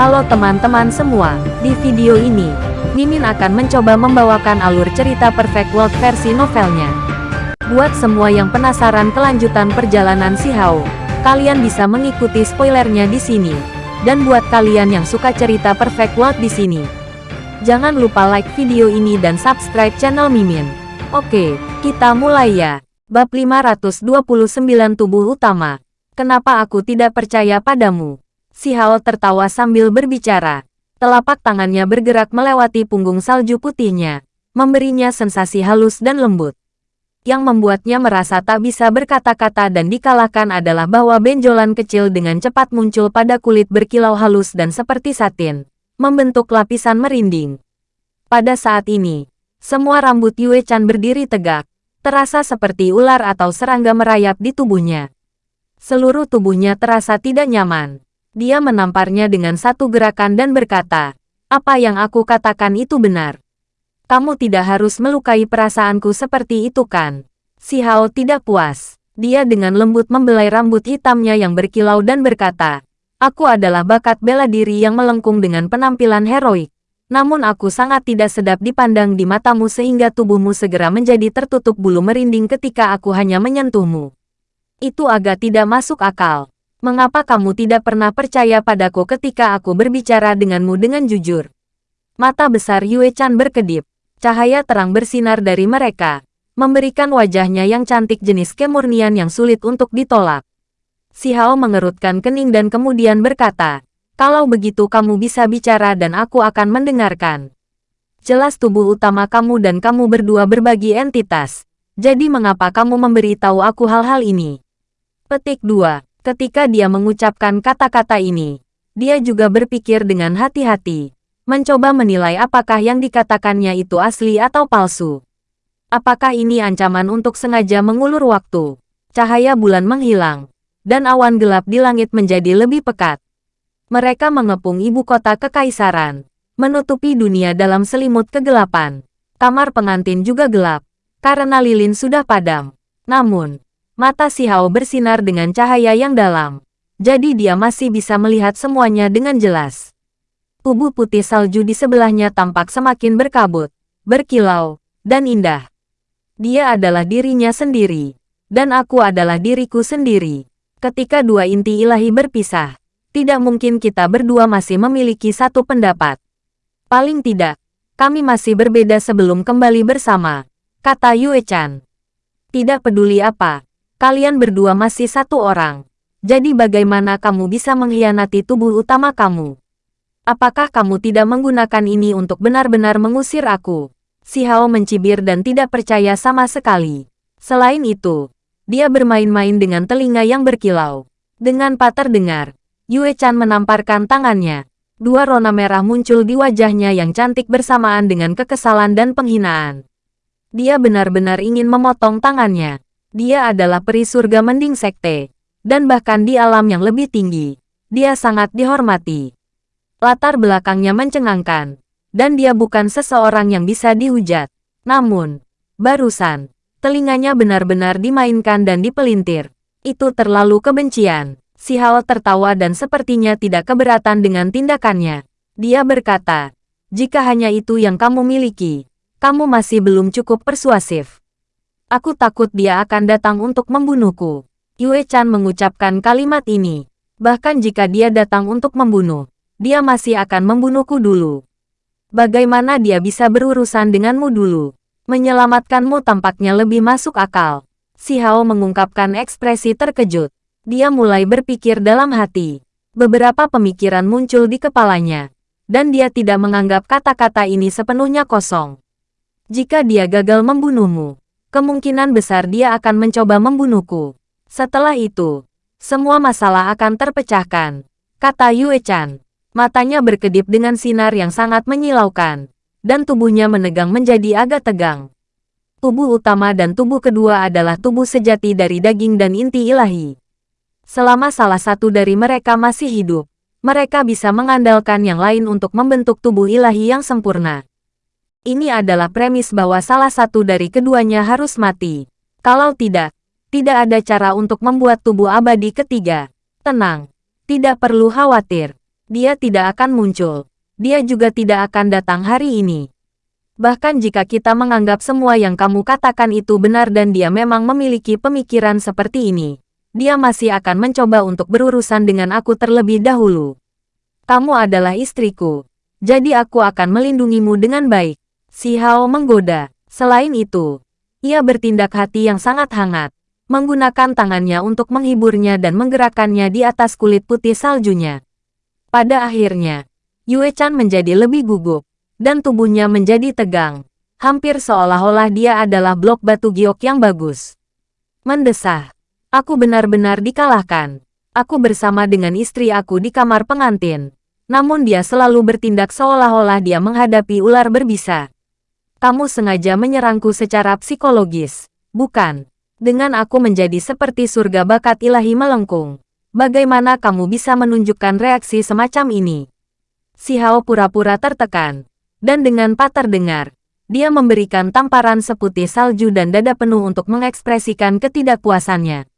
Halo teman-teman semua, di video ini, Mimin akan mencoba membawakan alur cerita Perfect World versi novelnya. Buat semua yang penasaran kelanjutan perjalanan si Hao, kalian bisa mengikuti spoilernya di sini. Dan buat kalian yang suka cerita Perfect World di sini, jangan lupa like video ini dan subscribe channel Mimin. Oke, kita mulai ya. Bab 529 Tubuh Utama. Kenapa aku tidak percaya padamu? Si Hao tertawa sambil berbicara. Telapak tangannya bergerak melewati punggung salju putihnya, memberinya sensasi halus dan lembut. Yang membuatnya merasa tak bisa berkata-kata dan dikalahkan adalah bahwa benjolan kecil dengan cepat muncul pada kulit berkilau halus dan seperti satin, membentuk lapisan merinding. Pada saat ini, semua rambut Yue Chan berdiri tegak, terasa seperti ular atau serangga merayap di tubuhnya. Seluruh tubuhnya terasa tidak nyaman. Dia menamparnya dengan satu gerakan dan berkata, apa yang aku katakan itu benar. Kamu tidak harus melukai perasaanku seperti itu kan? Si Hao tidak puas. Dia dengan lembut membelai rambut hitamnya yang berkilau dan berkata, Aku adalah bakat bela diri yang melengkung dengan penampilan heroik. Namun aku sangat tidak sedap dipandang di matamu sehingga tubuhmu segera menjadi tertutup bulu merinding ketika aku hanya menyentuhmu. Itu agak tidak masuk akal. Mengapa kamu tidak pernah percaya padaku ketika aku berbicara denganmu dengan jujur? Mata besar Yue Chan berkedip. Cahaya terang bersinar dari mereka, memberikan wajahnya yang cantik jenis kemurnian yang sulit untuk ditolak. Si Hao mengerutkan kening dan kemudian berkata, kalau begitu kamu bisa bicara dan aku akan mendengarkan. Jelas tubuh utama kamu dan kamu berdua berbagi entitas. Jadi mengapa kamu memberitahu aku hal-hal ini? Petik 2. Ketika dia mengucapkan kata-kata ini, dia juga berpikir dengan hati-hati, mencoba menilai apakah yang dikatakannya itu asli atau palsu. Apakah ini ancaman untuk sengaja mengulur waktu? Cahaya bulan menghilang, dan awan gelap di langit menjadi lebih pekat. Mereka mengepung ibu kota kekaisaran, menutupi dunia dalam selimut kegelapan. Kamar pengantin juga gelap, karena lilin sudah padam. Namun, Mata si Hao bersinar dengan cahaya yang dalam. Jadi dia masih bisa melihat semuanya dengan jelas. Tubuh putih salju di sebelahnya tampak semakin berkabut, berkilau, dan indah. Dia adalah dirinya sendiri. Dan aku adalah diriku sendiri. Ketika dua inti ilahi berpisah, tidak mungkin kita berdua masih memiliki satu pendapat. Paling tidak, kami masih berbeda sebelum kembali bersama, kata Yue Chan. Tidak peduli apa, Kalian berdua masih satu orang. Jadi bagaimana kamu bisa mengkhianati tubuh utama kamu? Apakah kamu tidak menggunakan ini untuk benar-benar mengusir aku? Si Hao mencibir dan tidak percaya sama sekali. Selain itu, dia bermain-main dengan telinga yang berkilau. Dengan pak terdengar, Yue Chan menamparkan tangannya. Dua rona merah muncul di wajahnya yang cantik bersamaan dengan kekesalan dan penghinaan. Dia benar-benar ingin memotong tangannya. Dia adalah peri surga mending sekte. Dan bahkan di alam yang lebih tinggi, dia sangat dihormati. Latar belakangnya mencengangkan. Dan dia bukan seseorang yang bisa dihujat. Namun, barusan, telinganya benar-benar dimainkan dan dipelintir. Itu terlalu kebencian. Si Hao tertawa dan sepertinya tidak keberatan dengan tindakannya. Dia berkata, jika hanya itu yang kamu miliki, kamu masih belum cukup persuasif. Aku takut dia akan datang untuk membunuhku. Yue Chan mengucapkan kalimat ini. Bahkan jika dia datang untuk membunuh, dia masih akan membunuhku dulu. Bagaimana dia bisa berurusan denganmu dulu? Menyelamatkanmu tampaknya lebih masuk akal. Si Hao mengungkapkan ekspresi terkejut. Dia mulai berpikir dalam hati. Beberapa pemikiran muncul di kepalanya. Dan dia tidak menganggap kata-kata ini sepenuhnya kosong. Jika dia gagal membunuhmu, kemungkinan besar dia akan mencoba membunuhku. Setelah itu, semua masalah akan terpecahkan, kata Yue Chan. Matanya berkedip dengan sinar yang sangat menyilaukan, dan tubuhnya menegang menjadi agak tegang. Tubuh utama dan tubuh kedua adalah tubuh sejati dari daging dan inti ilahi. Selama salah satu dari mereka masih hidup, mereka bisa mengandalkan yang lain untuk membentuk tubuh ilahi yang sempurna. Ini adalah premis bahwa salah satu dari keduanya harus mati. Kalau tidak, tidak ada cara untuk membuat tubuh abadi ketiga. Tenang, tidak perlu khawatir. Dia tidak akan muncul. Dia juga tidak akan datang hari ini. Bahkan jika kita menganggap semua yang kamu katakan itu benar dan dia memang memiliki pemikiran seperti ini, dia masih akan mencoba untuk berurusan dengan aku terlebih dahulu. Kamu adalah istriku, jadi aku akan melindungimu dengan baik. Si Hao menggoda. Selain itu, ia bertindak hati yang sangat hangat, menggunakan tangannya untuk menghiburnya dan menggerakkannya di atas kulit putih saljunya. Pada akhirnya, Yue Chan menjadi lebih gugup, dan tubuhnya menjadi tegang, hampir seolah-olah dia adalah blok batu giok yang bagus. Mendesah, aku benar-benar dikalahkan. Aku bersama dengan istri aku di kamar pengantin, namun dia selalu bertindak seolah-olah dia menghadapi ular berbisa. Kamu sengaja menyerangku secara psikologis, bukan? Dengan aku menjadi seperti surga bakat ilahi melengkung. Bagaimana kamu bisa menunjukkan reaksi semacam ini? Si Hao pura-pura tertekan. Dan dengan patah dengar, dia memberikan tamparan seputih salju dan dada penuh untuk mengekspresikan ketidakpuasannya.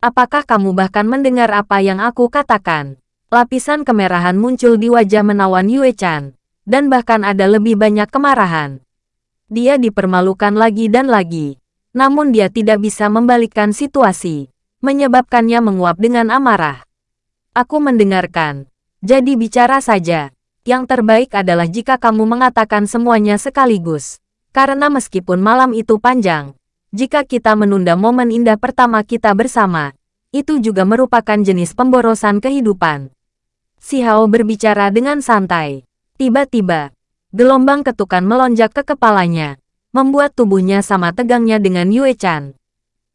Apakah kamu bahkan mendengar apa yang aku katakan? Lapisan kemerahan muncul di wajah menawan Yue Chan, dan bahkan ada lebih banyak kemarahan. Dia dipermalukan lagi dan lagi, namun dia tidak bisa membalikkan situasi, menyebabkannya menguap dengan amarah. Aku mendengarkan. Jadi bicara saja. Yang terbaik adalah jika kamu mengatakan semuanya sekaligus. Karena meskipun malam itu panjang, jika kita menunda momen indah pertama kita bersama, itu juga merupakan jenis pemborosan kehidupan. Si Hao berbicara dengan santai. Tiba-tiba, gelombang ketukan melonjak ke kepalanya membuat tubuhnya sama tegangnya dengan Yue Chan.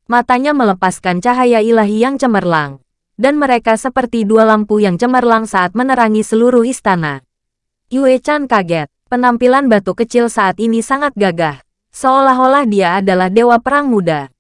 Matanya melepaskan cahaya ilahi yang cemerlang, dan mereka seperti dua lampu yang cemerlang saat menerangi seluruh istana. Yue Chan kaget, penampilan batu kecil saat ini sangat gagah, seolah-olah dia adalah dewa perang muda.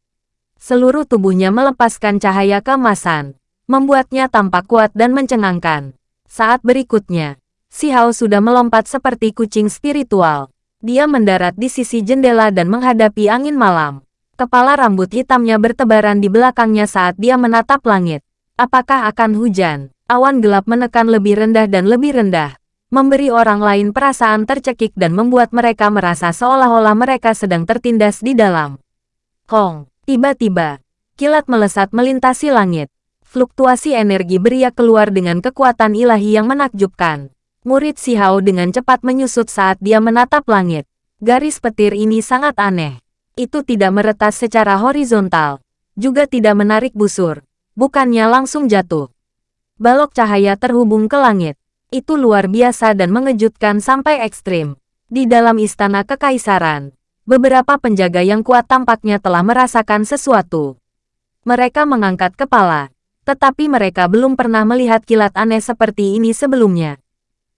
Seluruh tubuhnya melepaskan cahaya keemasan, membuatnya tampak kuat dan mencengangkan. Saat berikutnya, Si Hao sudah melompat seperti kucing spiritual, dia mendarat di sisi jendela dan menghadapi angin malam. Kepala rambut hitamnya bertebaran di belakangnya saat dia menatap langit. Apakah akan hujan? Awan gelap menekan lebih rendah dan lebih rendah, memberi orang lain perasaan tercekik dan membuat mereka merasa seolah-olah mereka sedang tertindas di dalam. Kong, tiba-tiba, kilat melesat melintasi langit. Fluktuasi energi beria keluar dengan kekuatan ilahi yang menakjubkan. Murid Si Hao dengan cepat menyusut saat dia menatap langit. Garis petir ini sangat aneh. Itu tidak meretas secara horizontal. Juga tidak menarik busur. Bukannya langsung jatuh. Balok cahaya terhubung ke langit. Itu luar biasa dan mengejutkan sampai ekstrim. Di dalam istana kekaisaran, beberapa penjaga yang kuat tampaknya telah merasakan sesuatu. Mereka mengangkat kepala, tetapi mereka belum pernah melihat kilat aneh seperti ini sebelumnya.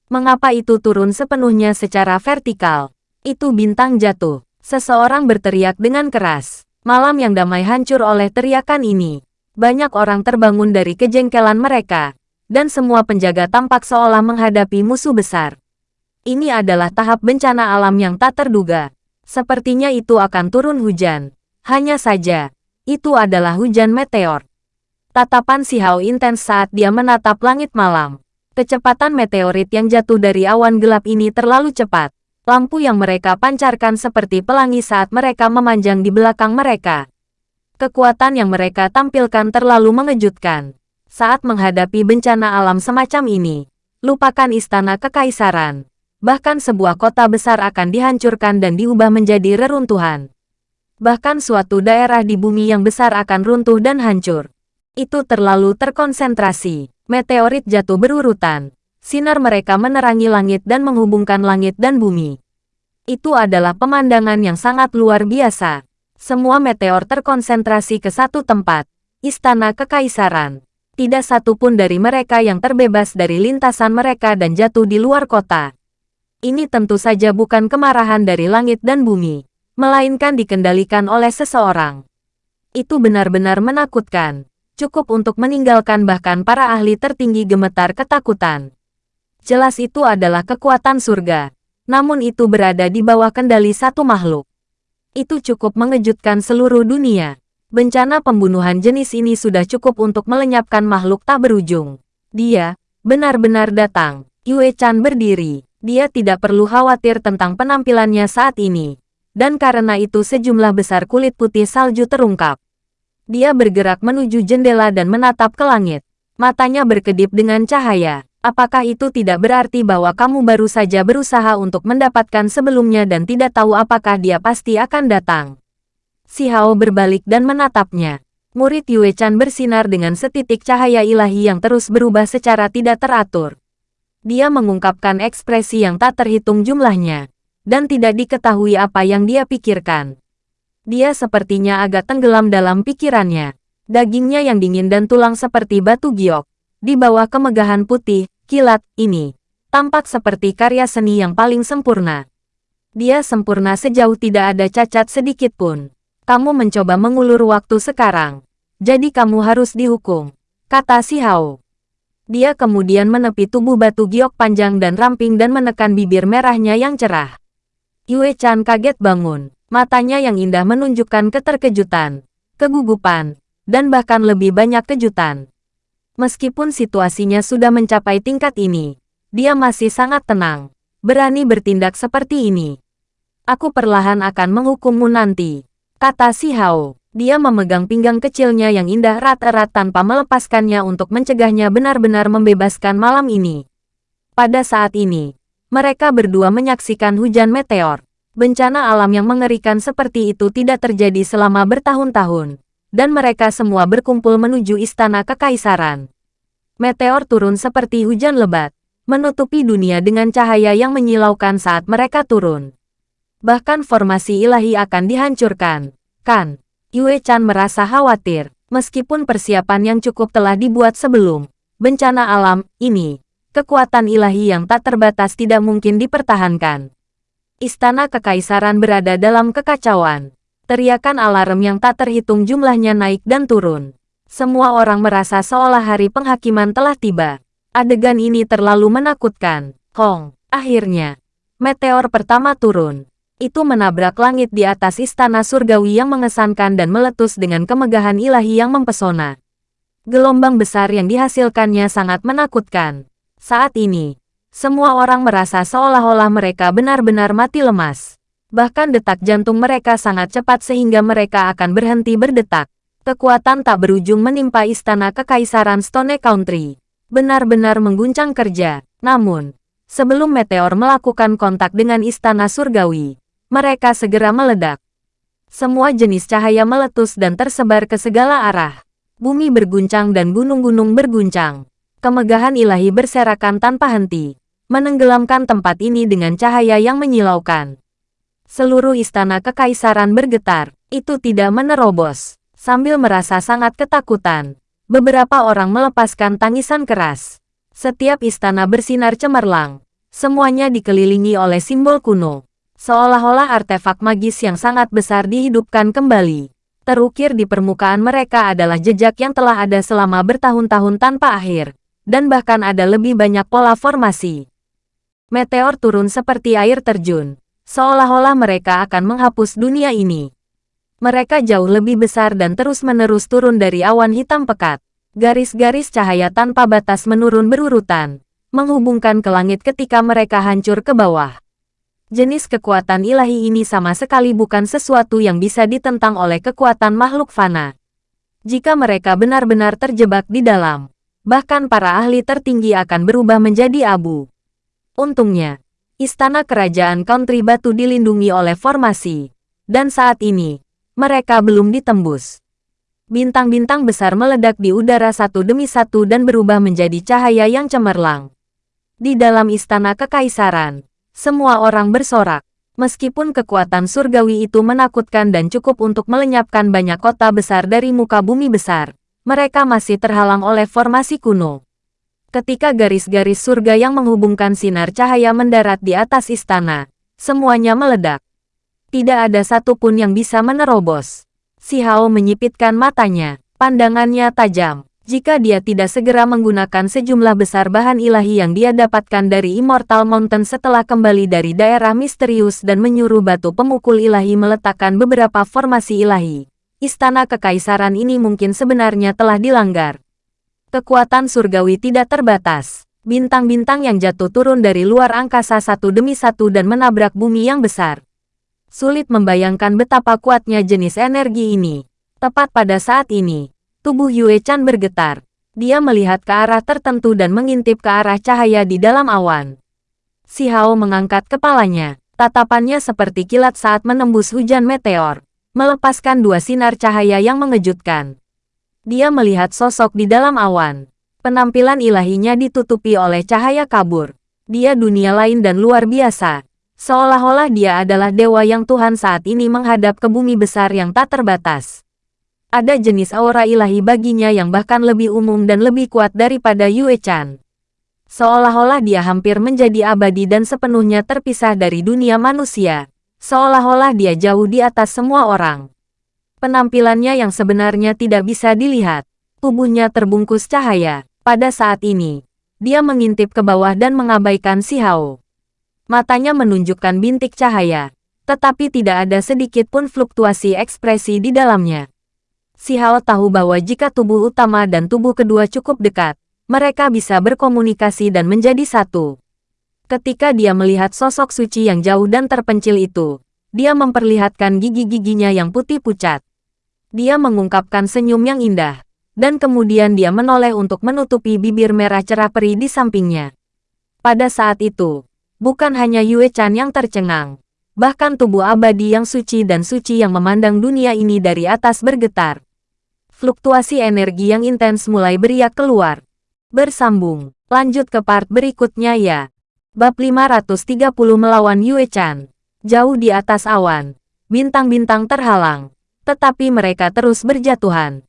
Mengapa itu turun sepenuhnya secara vertikal? Itu bintang jatuh. Seseorang berteriak dengan keras. Malam yang damai hancur oleh teriakan ini. Banyak orang terbangun dari kejengkelan mereka. Dan semua penjaga tampak seolah menghadapi musuh besar. Ini adalah tahap bencana alam yang tak terduga. Sepertinya itu akan turun hujan. Hanya saja, itu adalah hujan meteor. Tatapan si Hao intens saat dia menatap langit malam. Kecepatan meteorit yang jatuh dari awan gelap ini terlalu cepat. Lampu yang mereka pancarkan seperti pelangi saat mereka memanjang di belakang mereka. Kekuatan yang mereka tampilkan terlalu mengejutkan. Saat menghadapi bencana alam semacam ini, lupakan istana kekaisaran. Bahkan sebuah kota besar akan dihancurkan dan diubah menjadi reruntuhan. Bahkan suatu daerah di bumi yang besar akan runtuh dan hancur. Itu terlalu terkonsentrasi. Meteorit jatuh berurutan. Sinar mereka menerangi langit dan menghubungkan langit dan bumi. Itu adalah pemandangan yang sangat luar biasa. Semua meteor terkonsentrasi ke satu tempat, istana kekaisaran. Tidak satu pun dari mereka yang terbebas dari lintasan mereka dan jatuh di luar kota. Ini tentu saja bukan kemarahan dari langit dan bumi, melainkan dikendalikan oleh seseorang. Itu benar-benar menakutkan cukup untuk meninggalkan bahkan para ahli tertinggi gemetar ketakutan. Jelas itu adalah kekuatan surga, namun itu berada di bawah kendali satu makhluk. Itu cukup mengejutkan seluruh dunia. Bencana pembunuhan jenis ini sudah cukup untuk melenyapkan makhluk tak berujung. Dia, Benar-benar datang. Yue Chan berdiri. Dia tidak perlu khawatir tentang penampilannya saat ini. Dan karena itu sejumlah besar kulit putih salju terungkap. Dia bergerak menuju jendela dan menatap ke langit. Matanya berkedip dengan cahaya. Apakah itu tidak berarti bahwa kamu baru saja berusaha untuk mendapatkan sebelumnya dan tidak tahu apakah dia pasti akan datang? Si Hao berbalik dan menatapnya. Murid Yue Chan bersinar dengan setitik cahaya ilahi yang terus berubah secara tidak teratur. Dia mengungkapkan ekspresi yang tak terhitung jumlahnya, dan tidak diketahui apa yang dia pikirkan. Dia sepertinya agak tenggelam dalam pikirannya. Dagingnya yang dingin dan tulang seperti batu giok. Di bawah kemegahan putih, kilat, ini. Tampak seperti karya seni yang paling sempurna. Dia sempurna sejauh tidak ada cacat sedikit pun. Kamu mencoba mengulur waktu sekarang. Jadi kamu harus dihukum. Kata si Hao. Dia kemudian menepi tubuh batu giok panjang dan ramping dan menekan bibir merahnya yang cerah. Yue Chan kaget bangun. Matanya yang indah menunjukkan keterkejutan, kegugupan, dan bahkan lebih banyak kejutan. Meskipun situasinya sudah mencapai tingkat ini, dia masih sangat tenang, berani bertindak seperti ini. Aku perlahan akan menghukummu nanti, kata si Hao. Dia memegang pinggang kecilnya yang indah erat-erat tanpa melepaskannya untuk mencegahnya benar-benar membebaskan malam ini. Pada saat ini, mereka berdua menyaksikan hujan meteor. Bencana alam yang mengerikan seperti itu tidak terjadi selama bertahun-tahun, dan mereka semua berkumpul menuju istana kekaisaran. Meteor turun seperti hujan lebat, menutupi dunia dengan cahaya yang menyilaukan saat mereka turun. Bahkan formasi ilahi akan dihancurkan, kan? Yue Chan merasa khawatir, meskipun persiapan yang cukup telah dibuat sebelum bencana alam ini, kekuatan ilahi yang tak terbatas tidak mungkin dipertahankan. Istana Kekaisaran berada dalam kekacauan. Teriakan alarm yang tak terhitung jumlahnya naik dan turun. Semua orang merasa seolah hari penghakiman telah tiba. Adegan ini terlalu menakutkan. Hong, akhirnya, meteor pertama turun itu menabrak langit di atas istana surgawi yang mengesankan dan meletus dengan kemegahan ilahi yang mempesona. Gelombang besar yang dihasilkannya sangat menakutkan. Saat ini, semua orang merasa seolah-olah mereka benar-benar mati lemas. Bahkan detak jantung mereka sangat cepat sehingga mereka akan berhenti berdetak. Kekuatan tak berujung menimpa istana kekaisaran Stone Country. Benar-benar mengguncang kerja. Namun, sebelum meteor melakukan kontak dengan istana surgawi, mereka segera meledak. Semua jenis cahaya meletus dan tersebar ke segala arah. Bumi berguncang dan gunung-gunung berguncang. Kemegahan ilahi berserakan tanpa henti, menenggelamkan tempat ini dengan cahaya yang menyilaukan. Seluruh istana kekaisaran bergetar, itu tidak menerobos. Sambil merasa sangat ketakutan, beberapa orang melepaskan tangisan keras. Setiap istana bersinar cemerlang, semuanya dikelilingi oleh simbol kuno. Seolah-olah artefak magis yang sangat besar dihidupkan kembali. Terukir di permukaan mereka adalah jejak yang telah ada selama bertahun-tahun tanpa akhir. Dan bahkan ada lebih banyak pola formasi. Meteor turun seperti air terjun. Seolah-olah mereka akan menghapus dunia ini. Mereka jauh lebih besar dan terus-menerus turun dari awan hitam pekat. Garis-garis cahaya tanpa batas menurun berurutan, menghubungkan ke langit ketika mereka hancur ke bawah. Jenis kekuatan ilahi ini sama sekali bukan sesuatu yang bisa ditentang oleh kekuatan makhluk fana. Jika mereka benar-benar terjebak di dalam, bahkan para ahli tertinggi akan berubah menjadi abu. Untungnya, istana kerajaan country batu dilindungi oleh formasi, dan saat ini, mereka belum ditembus. Bintang-bintang besar meledak di udara satu demi satu dan berubah menjadi cahaya yang cemerlang. Di dalam istana kekaisaran, semua orang bersorak. Meskipun kekuatan surgawi itu menakutkan dan cukup untuk melenyapkan banyak kota besar dari muka bumi besar, mereka masih terhalang oleh formasi kuno. Ketika garis-garis surga yang menghubungkan sinar cahaya mendarat di atas istana, semuanya meledak. Tidak ada satupun yang bisa menerobos. Si Hao menyipitkan matanya, pandangannya tajam. Jika dia tidak segera menggunakan sejumlah besar bahan ilahi yang dia dapatkan dari Immortal Mountain setelah kembali dari daerah misterius dan menyuruh batu pemukul ilahi meletakkan beberapa formasi ilahi, istana kekaisaran ini mungkin sebenarnya telah dilanggar. Kekuatan surgawi tidak terbatas. Bintang-bintang yang jatuh turun dari luar angkasa satu demi satu dan menabrak bumi yang besar. Sulit membayangkan betapa kuatnya jenis energi ini. Tepat pada saat ini, tubuh Yue Chan bergetar. Dia melihat ke arah tertentu dan mengintip ke arah cahaya di dalam awan. Si Hao mengangkat kepalanya. Tatapannya seperti kilat saat menembus hujan meteor, melepaskan dua sinar cahaya yang mengejutkan. Dia melihat sosok di dalam awan. Penampilan ilahinya ditutupi oleh cahaya kabur. Dia dunia lain dan luar biasa. Seolah-olah dia adalah dewa yang Tuhan saat ini menghadap ke bumi besar yang tak terbatas. Ada jenis aura ilahi baginya yang bahkan lebih umum dan lebih kuat daripada Yue Chan. Seolah-olah dia hampir menjadi abadi dan sepenuhnya terpisah dari dunia manusia. Seolah-olah dia jauh di atas semua orang. Penampilannya yang sebenarnya tidak bisa dilihat. Tubuhnya terbungkus cahaya. Pada saat ini, dia mengintip ke bawah dan mengabaikan si Hao. Matanya menunjukkan bintik cahaya, tetapi tidak ada sedikit pun fluktuasi ekspresi di dalamnya. Si Hao tahu bahwa jika tubuh utama dan tubuh kedua cukup dekat, mereka bisa berkomunikasi dan menjadi satu. Ketika dia melihat sosok suci yang jauh dan terpencil itu, dia memperlihatkan gigi-giginya yang putih pucat. Dia mengungkapkan senyum yang indah, dan kemudian dia menoleh untuk menutupi bibir merah cerah peri di sampingnya. Pada saat itu, Bukan hanya Yue Chan yang tercengang. Bahkan tubuh abadi yang suci dan suci yang memandang dunia ini dari atas bergetar. Fluktuasi energi yang intens mulai beriak keluar. Bersambung. Lanjut ke part berikutnya ya. Bab 530 melawan Yue Chan. Jauh di atas awan. Bintang-bintang terhalang. Tetapi mereka terus berjatuhan.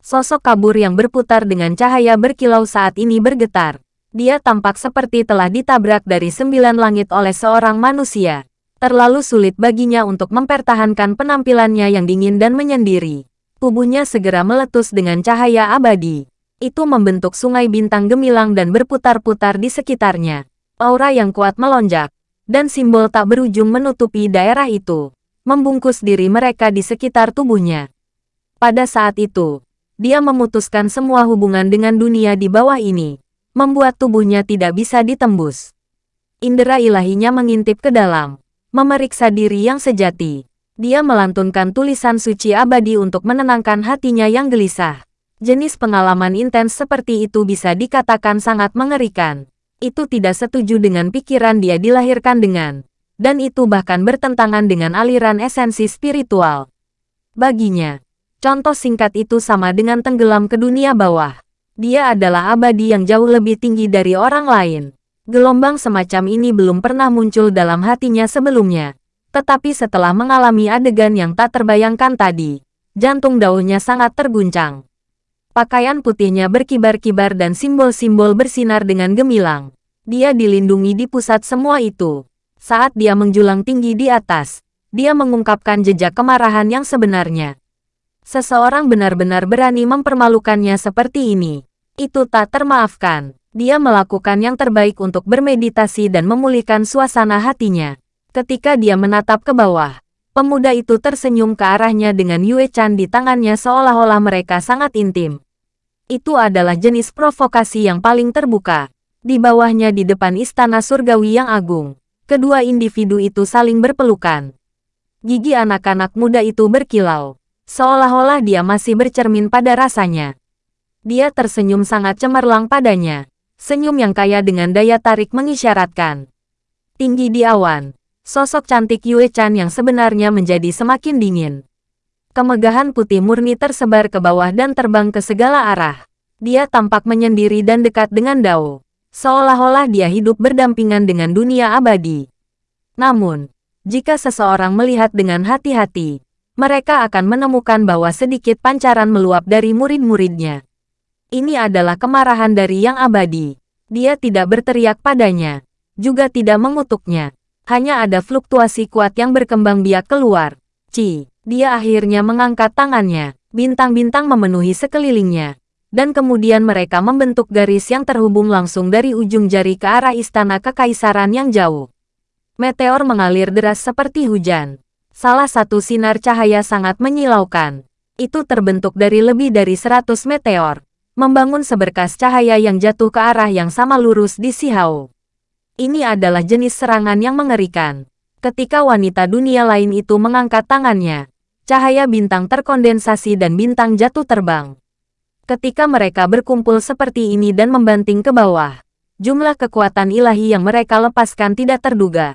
Sosok kabur yang berputar dengan cahaya berkilau saat ini bergetar. Dia tampak seperti telah ditabrak dari sembilan langit oleh seorang manusia. Terlalu sulit baginya untuk mempertahankan penampilannya yang dingin dan menyendiri. Tubuhnya segera meletus dengan cahaya abadi. Itu membentuk sungai bintang gemilang dan berputar-putar di sekitarnya. Aura yang kuat melonjak, dan simbol tak berujung menutupi daerah itu, membungkus diri mereka di sekitar tubuhnya. Pada saat itu, dia memutuskan semua hubungan dengan dunia di bawah ini membuat tubuhnya tidak bisa ditembus. Indera ilahinya mengintip ke dalam, memeriksa diri yang sejati. Dia melantunkan tulisan suci abadi untuk menenangkan hatinya yang gelisah. Jenis pengalaman intens seperti itu bisa dikatakan sangat mengerikan. Itu tidak setuju dengan pikiran dia dilahirkan dengan, dan itu bahkan bertentangan dengan aliran esensi spiritual. Baginya, contoh singkat itu sama dengan tenggelam ke dunia bawah. Dia adalah abadi yang jauh lebih tinggi dari orang lain. Gelombang semacam ini belum pernah muncul dalam hatinya sebelumnya. Tetapi setelah mengalami adegan yang tak terbayangkan tadi, jantung daunnya sangat terguncang. Pakaian putihnya berkibar-kibar dan simbol-simbol bersinar dengan gemilang. Dia dilindungi di pusat semua itu. Saat dia menjulang tinggi di atas, dia mengungkapkan jejak kemarahan yang sebenarnya. Seseorang benar-benar berani mempermalukannya seperti ini. Itu tak termaafkan. Dia melakukan yang terbaik untuk bermeditasi dan memulihkan suasana hatinya. Ketika dia menatap ke bawah, pemuda itu tersenyum ke arahnya dengan Yue Chan di tangannya seolah-olah mereka sangat intim. Itu adalah jenis provokasi yang paling terbuka. Di bawahnya di depan istana surgawi yang agung, kedua individu itu saling berpelukan. Gigi anak-anak muda itu berkilau. Seolah-olah dia masih bercermin pada rasanya. Dia tersenyum sangat cemerlang padanya. Senyum yang kaya dengan daya tarik mengisyaratkan. Tinggi di awan, sosok cantik Yue Chan yang sebenarnya menjadi semakin dingin. Kemegahan putih murni tersebar ke bawah dan terbang ke segala arah. Dia tampak menyendiri dan dekat dengan Dao. Seolah-olah dia hidup berdampingan dengan dunia abadi. Namun, jika seseorang melihat dengan hati-hati, mereka akan menemukan bahwa sedikit pancaran meluap dari murid-muridnya. Ini adalah kemarahan dari yang abadi. Dia tidak berteriak padanya, juga tidak mengutuknya. Hanya ada fluktuasi kuat yang berkembang biak keluar. Ci, dia akhirnya mengangkat tangannya. Bintang-bintang memenuhi sekelilingnya. Dan kemudian mereka membentuk garis yang terhubung langsung dari ujung jari ke arah istana kekaisaran yang jauh. Meteor mengalir deras seperti hujan. Salah satu sinar cahaya sangat menyilaukan. Itu terbentuk dari lebih dari 100 meteor. membangun seberkas cahaya yang jatuh ke arah yang sama lurus di Si Hao. Ini adalah jenis serangan yang mengerikan. Ketika wanita dunia lain itu mengangkat tangannya, cahaya bintang terkondensasi dan bintang jatuh terbang. Ketika mereka berkumpul seperti ini dan membanting ke bawah, jumlah kekuatan ilahi yang mereka lepaskan tidak terduga.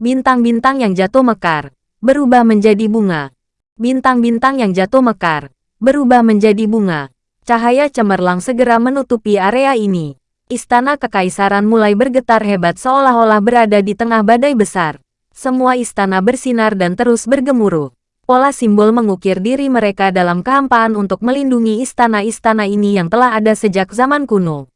Bintang-bintang yang jatuh mekar, berubah menjadi bunga. Bintang-bintang yang jatuh mekar, berubah menjadi bunga. Cahaya cemerlang segera menutupi area ini. Istana Kekaisaran mulai bergetar hebat seolah-olah berada di tengah badai besar. Semua istana bersinar dan terus bergemuruh. Pola simbol mengukir diri mereka dalam kehampaan untuk melindungi istana-istana ini yang telah ada sejak zaman kuno.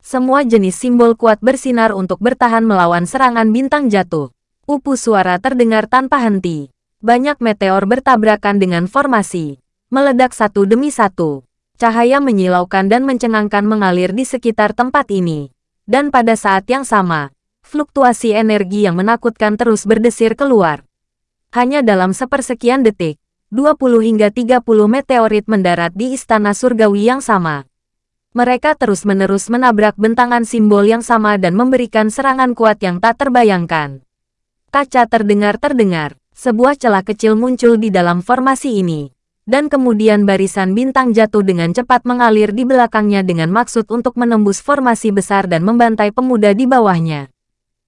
Semua jenis simbol kuat bersinar untuk bertahan melawan serangan bintang jatuh. Upu suara terdengar tanpa henti. Banyak meteor bertabrakan dengan formasi. Meledak satu demi satu. Cahaya menyilaukan dan mencengangkan mengalir di sekitar tempat ini. Dan pada saat yang sama, fluktuasi energi yang menakutkan terus berdesir keluar. Hanya dalam sepersekian detik, 20 hingga 30 meteorit mendarat di istana surgawi yang sama. Mereka terus-menerus menabrak bentangan simbol yang sama dan memberikan serangan kuat yang tak terbayangkan. Kaca terdengar-terdengar, sebuah celah kecil muncul di dalam formasi ini dan kemudian barisan bintang jatuh dengan cepat mengalir di belakangnya dengan maksud untuk menembus formasi besar dan membantai pemuda di bawahnya.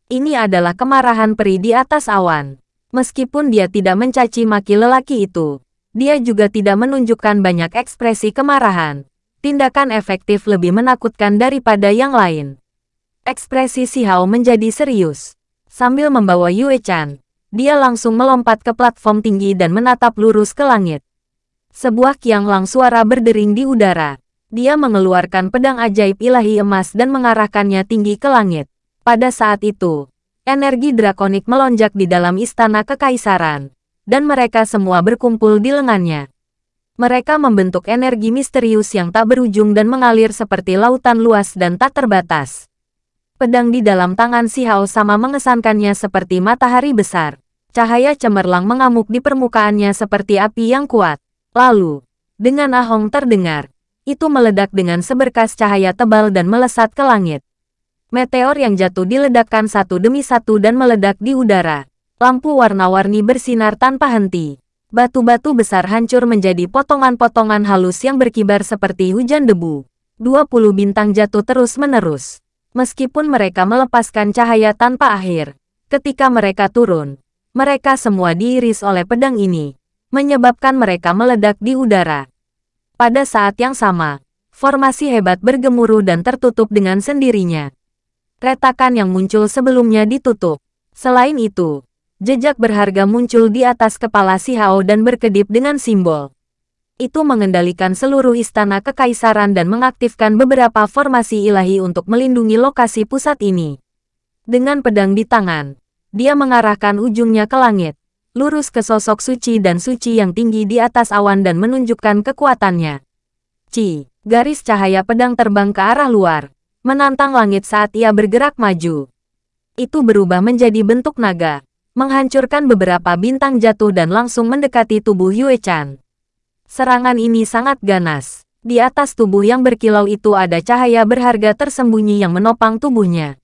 Ini adalah kemarahan peri di atas awan. Meskipun dia tidak mencaci maki lelaki itu, dia juga tidak menunjukkan banyak ekspresi kemarahan. Tindakan efektif lebih menakutkan daripada yang lain. Ekspresi Si Hao menjadi serius. Sambil membawa Yue Chan, dia langsung melompat ke platform tinggi dan menatap lurus ke langit. Sebuah kiang lang suara berdering di udara. Dia mengeluarkan pedang ajaib ilahi emas dan mengarahkannya tinggi ke langit. Pada saat itu, energi drakonik melonjak di dalam istana kekaisaran, dan mereka semua berkumpul di lengannya. Mereka membentuk energi misterius yang tak berujung dan mengalir seperti lautan luas dan tak terbatas. Pedang di dalam tangan si Hao sama mengesankannya seperti matahari besar. Cahaya cemerlang mengamuk di permukaannya seperti api yang kuat. Lalu, dengan ahong terdengar, itu meledak dengan seberkas cahaya tebal dan melesat ke langit. Meteor yang jatuh diledakkan satu demi satu dan meledak di udara. Lampu warna-warni bersinar tanpa henti. Batu-batu besar hancur menjadi potongan-potongan halus yang berkibar seperti hujan debu. 20 bintang jatuh terus-menerus. Meskipun mereka melepaskan cahaya tanpa akhir, ketika mereka turun, mereka semua diiris oleh pedang ini menyebabkan mereka meledak di udara. Pada saat yang sama, formasi hebat bergemuruh dan tertutup dengan sendirinya. Retakan yang muncul sebelumnya ditutup. Selain itu, jejak berharga muncul di atas kepala si Hao dan berkedip dengan simbol. Itu mengendalikan seluruh istana kekaisaran dan mengaktifkan beberapa formasi ilahi untuk melindungi lokasi pusat ini. Dengan pedang di tangan, dia mengarahkan ujungnya ke langit lurus ke sosok suci dan suci yang tinggi di atas awan dan menunjukkan kekuatannya. Ci, garis cahaya pedang terbang ke arah luar, menantang langit saat ia bergerak maju. Itu berubah menjadi bentuk naga, menghancurkan beberapa bintang jatuh dan langsung mendekati tubuh Yue Chan. Serangan ini sangat ganas. Di atas tubuh yang berkilau itu ada cahaya berharga tersembunyi yang menopang tubuhnya.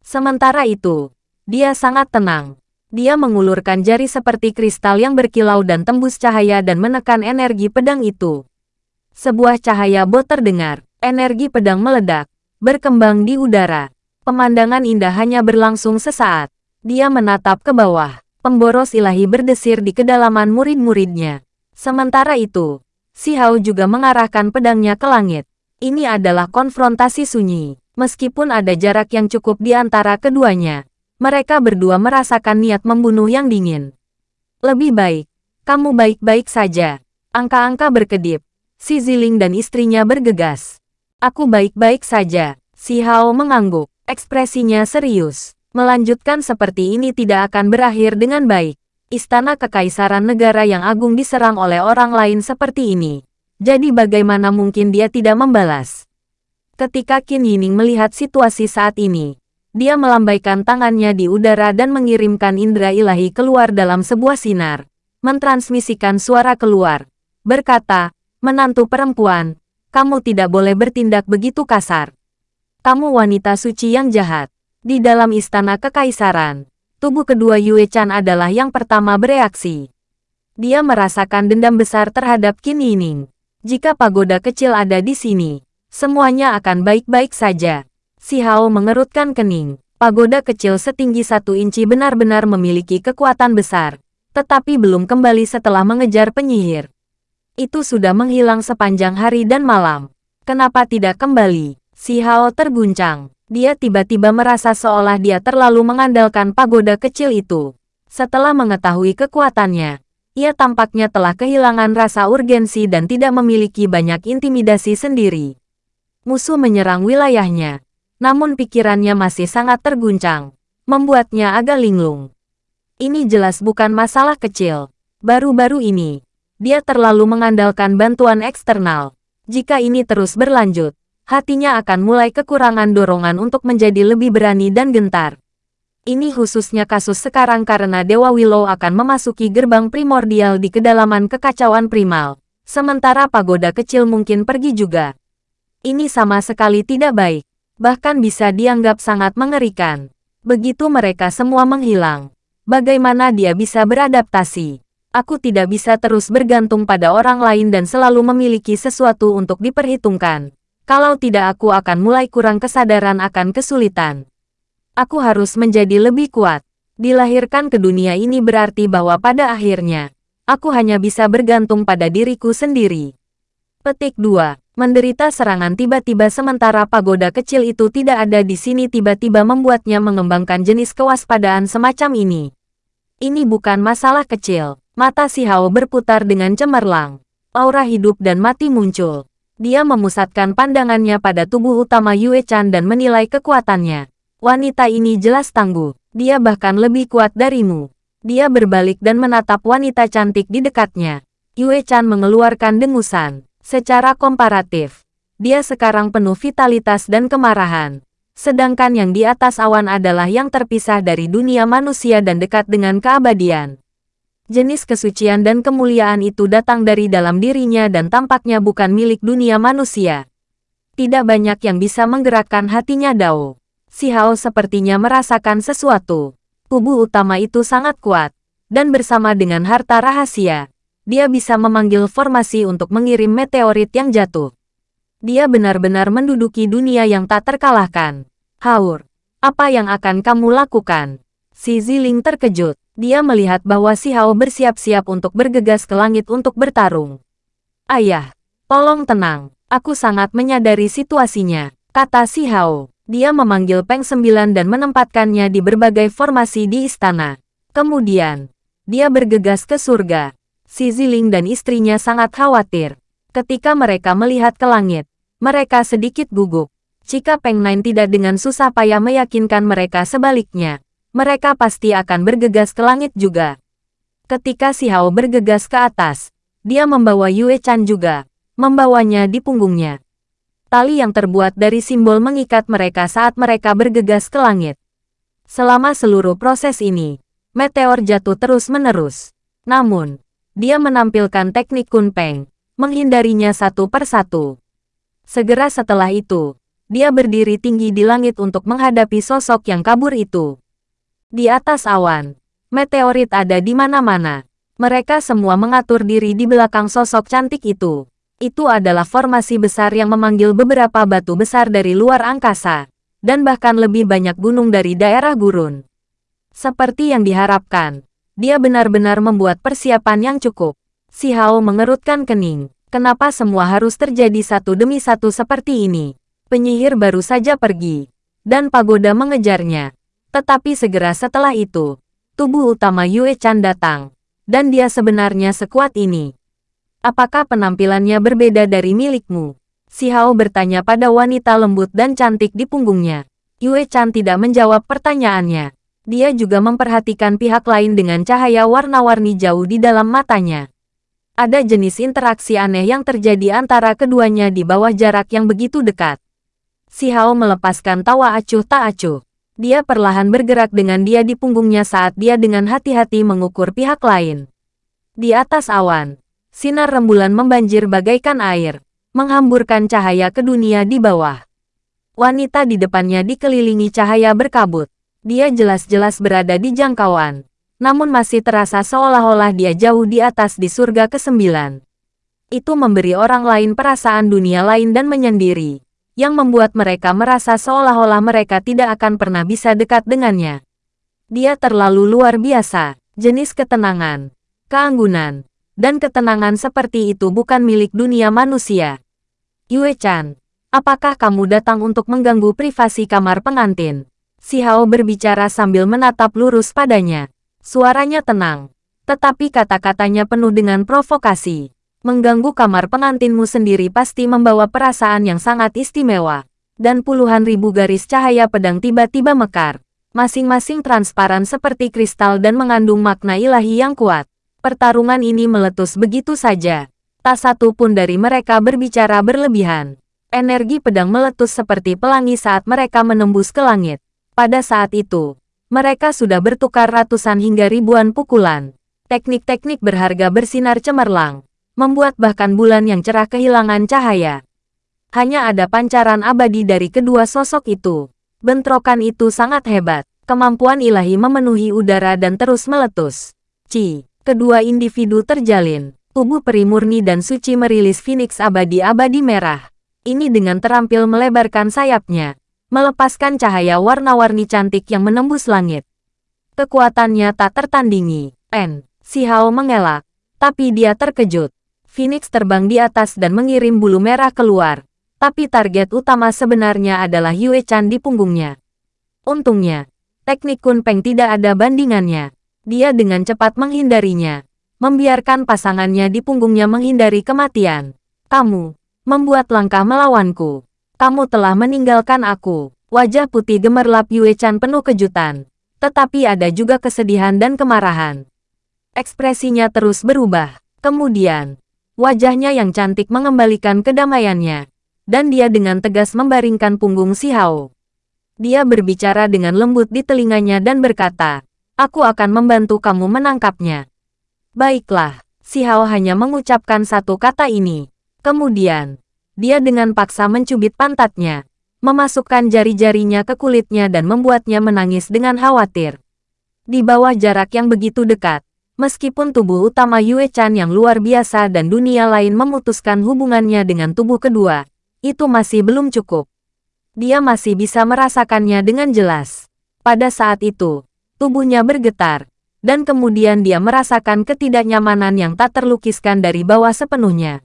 Sementara itu, dia sangat tenang. Dia mengulurkan jari seperti kristal yang berkilau dan tembus cahaya dan menekan energi pedang itu. Sebuah cahaya bot terdengar, energi pedang meledak, berkembang di udara. Pemandangan indah hanya berlangsung sesaat. Dia menatap ke bawah. Pemboros ilahi berdesir di kedalaman murid-muridnya. Sementara itu, Si Hao juga mengarahkan pedangnya ke langit. Ini adalah konfrontasi sunyi. Meskipun ada jarak yang cukup di antara keduanya, mereka berdua merasakan niat membunuh yang dingin. Lebih baik, kamu baik-baik saja. Angka-angka berkedip. Si Ziling dan istrinya bergegas. Aku baik-baik saja. Si Hao mengangguk. Ekspresinya serius. Melanjutkan seperti ini tidak akan berakhir dengan baik. Istana Kekaisaran Negara yang agung diserang oleh orang lain seperti ini. Jadi bagaimana mungkin dia tidak membalas? Ketika Qin Yining melihat situasi saat ini, dia melambaikan tangannya di udara dan mengirimkan indera ilahi keluar dalam sebuah sinar, mentransmisikan suara keluar, berkata, menantu perempuan, Kamu tidak boleh bertindak begitu kasar. Kamu wanita suci yang jahat. Di dalam istana kekaisaran, tubuh kedua Yue Chan adalah yang pertama bereaksi. Dia merasakan dendam besar terhadap Qin Yining. Jika pagoda kecil ada di sini, semuanya akan baik-baik saja. Si Hao mengerutkan kening. Pagoda kecil setinggi satu inci benar-benar memiliki kekuatan besar, tetapi belum kembali setelah mengejar penyihir. Itu sudah menghilang sepanjang hari dan malam. Kenapa tidak kembali? Si Hao terguncang. Dia tiba-tiba merasa seolah dia terlalu mengandalkan pagoda kecil itu. Setelah mengetahui kekuatannya, ia tampaknya telah kehilangan rasa urgensi dan tidak memiliki banyak intimidasi sendiri. Musuh menyerang wilayahnya, namun pikirannya masih sangat terguncang, membuatnya agak linglung. Ini jelas bukan masalah kecil. Baru-baru ini, dia terlalu mengandalkan bantuan eksternal. Jika ini terus berlanjut, hatinya akan mulai kekurangan dorongan untuk menjadi lebih berani dan gentar. Ini khususnya kasus sekarang karena Dewa Willow akan memasuki gerbang primordial di kedalaman kekacauan primal, sementara pagoda kecil mungkin pergi juga. Ini sama sekali tidak baik, bahkan bisa dianggap sangat mengerikan. Begitu mereka semua menghilang, bagaimana dia bisa beradaptasi? Aku tidak bisa terus bergantung pada orang lain dan selalu memiliki sesuatu untuk diperhitungkan. Kalau tidak aku akan mulai kurang kesadaran akan kesulitan. Aku harus menjadi lebih kuat. Dilahirkan ke dunia ini berarti bahwa pada akhirnya, aku hanya bisa bergantung pada diriku sendiri. Petik 2. Menderita serangan tiba-tiba sementara pagoda kecil itu tidak ada di sini tiba-tiba membuatnya mengembangkan jenis kewaspadaan semacam ini. Ini bukan masalah kecil. Mata si Hao berputar dengan cemerlang. Aura hidup dan mati muncul. Dia memusatkan pandangannya pada tubuh utama Yue Chan dan menilai kekuatannya. Wanita ini jelas tangguh. Dia bahkan lebih kuat darimu. Dia berbalik dan menatap wanita cantik di dekatnya. Yue Chan mengeluarkan dengusan. Secara komparatif, dia sekarang penuh vitalitas dan kemarahan. Sedangkan yang di atas awan adalah yang terpisah dari dunia manusia dan dekat dengan keabadian. Jenis kesucian dan kemuliaan itu datang dari dalam dirinya dan tampaknya bukan milik dunia manusia. Tidak banyak yang bisa menggerakkan hatinya Dao. Si Hao sepertinya merasakan sesuatu. Tubuh utama itu sangat kuat. Dan bersama dengan harta rahasia, dia bisa memanggil formasi untuk mengirim meteorit yang jatuh. Dia benar-benar menduduki dunia yang tak terkalahkan. Haur, apa yang akan kamu lakukan? Si Ziling terkejut. Dia melihat bahwa si Hao bersiap-siap untuk bergegas ke langit untuk bertarung. Ayah, tolong tenang. Aku sangat menyadari situasinya, kata si Hao. Dia memanggil Peng Sembilan dan menempatkannya di berbagai formasi di istana. Kemudian, dia bergegas ke surga. Si Ziling dan istrinya sangat khawatir. Ketika mereka melihat ke langit, mereka sedikit gugup. Jika Peng Nine tidak dengan susah payah meyakinkan mereka sebaliknya, mereka pasti akan bergegas ke langit juga. Ketika si Hao bergegas ke atas, dia membawa Yue Chan juga, membawanya di punggungnya. Tali yang terbuat dari simbol mengikat mereka saat mereka bergegas ke langit. Selama seluruh proses ini, meteor jatuh terus-menerus. Namun, dia menampilkan teknik Kun Peng, menghindarinya satu persatu. Segera setelah itu, dia berdiri tinggi di langit untuk menghadapi sosok yang kabur itu. Di atas awan, meteorit ada di mana-mana. Mereka semua mengatur diri di belakang sosok cantik itu. Itu adalah formasi besar yang memanggil beberapa batu besar dari luar angkasa, dan bahkan lebih banyak gunung dari daerah gurun. Seperti yang diharapkan, dia benar-benar membuat persiapan yang cukup. Si Hao mengerutkan kening. Kenapa semua harus terjadi satu demi satu seperti ini? Penyihir baru saja pergi, dan pagoda mengejarnya. Tetapi segera setelah itu, tubuh utama Yue Chan datang, dan dia sebenarnya sekuat ini. Apakah penampilannya berbeda dari milikmu? Si Hao bertanya pada wanita lembut dan cantik di punggungnya. Yue Chan tidak menjawab pertanyaannya. Dia juga memperhatikan pihak lain dengan cahaya warna-warni jauh di dalam matanya. Ada jenis interaksi aneh yang terjadi antara keduanya di bawah jarak yang begitu dekat. Si Hao melepaskan tawa acuh tak acuh. Dia perlahan bergerak dengan dia di punggungnya saat dia dengan hati-hati mengukur pihak lain. Di atas awan, sinar rembulan membanjir bagaikan air, menghamburkan cahaya ke dunia di bawah. Wanita di depannya dikelilingi cahaya berkabut. Dia jelas-jelas berada di jangkauan, namun masih terasa seolah-olah dia jauh di atas di surga kesembilan. Itu memberi orang lain perasaan dunia lain dan menyendiri, yang membuat mereka merasa seolah-olah mereka tidak akan pernah bisa dekat dengannya. Dia terlalu luar biasa, jenis ketenangan, keanggunan, dan ketenangan seperti itu bukan milik dunia manusia. Yue Chan, apakah kamu datang untuk mengganggu privasi kamar pengantin? Si Hao berbicara sambil menatap lurus padanya. Suaranya tenang, tetapi kata-katanya penuh dengan provokasi. Mengganggu kamar pengantinmu sendiri pasti membawa perasaan yang sangat istimewa. Dan puluhan ribu garis cahaya pedang tiba-tiba mekar. Masing-masing transparan seperti kristal dan mengandung makna ilahi yang kuat. Pertarungan ini meletus begitu saja. Tak satu pun dari mereka berbicara berlebihan. Energi pedang meletus seperti pelangi saat mereka menembus ke langit. Pada saat itu, mereka sudah bertukar ratusan hingga ribuan pukulan. Teknik-teknik berharga bersinar cemerlang, membuat bahkan bulan yang cerah kehilangan cahaya. Hanya ada pancaran abadi dari kedua sosok itu. Bentrokan itu sangat hebat. Kemampuan ilahi memenuhi udara dan terus meletus. Ci, kedua individu terjalin. Tubuh peri murni dan suci merilis Phoenix abadi-abadi merah. Ini dengan terampil melebarkan sayapnya, melepaskan cahaya warna-warni cantik yang menembus langit. Kekuatannya tak tertandingi. N. Si Hao mengelak, tapi dia terkejut. Phoenix terbang di atas dan mengirim bulu merah keluar. Tapi target utama sebenarnya adalah Yue Chan di punggungnya. Untungnya, teknik Kun Peng tidak ada bandingannya. Dia dengan cepat menghindarinya membiarkan pasangannya di punggungnya menghindari kematian. Kamu, membuat langkah melawanku. Kamu telah meninggalkan aku. Wajah putih gemerlap Yue Chan penuh kejutan. Tetapi ada juga kesedihan dan kemarahan. Ekspresinya terus berubah. Kemudian, wajahnya yang cantik mengembalikan kedamaiannya. Dan dia dengan tegas membaringkan punggung si Hao. Dia berbicara dengan lembut di telinganya dan berkata, Aku akan membantu kamu menangkapnya. Baiklah, si Hao hanya mengucapkan satu kata ini. Kemudian, dia dengan paksa mencubit pantatnya, memasukkan jari-jarinya ke kulitnya dan membuatnya menangis dengan khawatir. Di bawah jarak yang begitu dekat, meskipun tubuh utama Yue Chan yang luar biasa dan dunia lain memutuskan hubungannya dengan tubuh kedua, itu masih belum cukup. Dia masih bisa merasakannya dengan jelas. Pada saat itu, tubuhnya bergetar, dan kemudian dia merasakan ketidaknyamanan yang tak terlukiskan dari bawah sepenuhnya.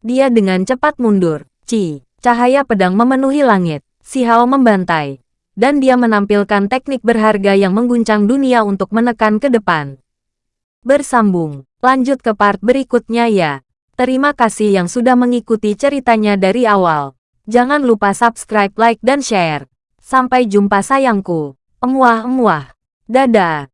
Dia dengan cepat mundur. Ci, cahaya pedang memenuhi langit. Si Hao membantai. Dan dia menampilkan teknik berharga yang mengguncang dunia untuk menekan ke depan. Bersambung. Lanjut ke part berikutnya ya. Terima kasih yang sudah mengikuti ceritanya dari awal. Jangan lupa subscribe, like, dan share. Sampai jumpa sayangku. Emuah-emuah. Dadah.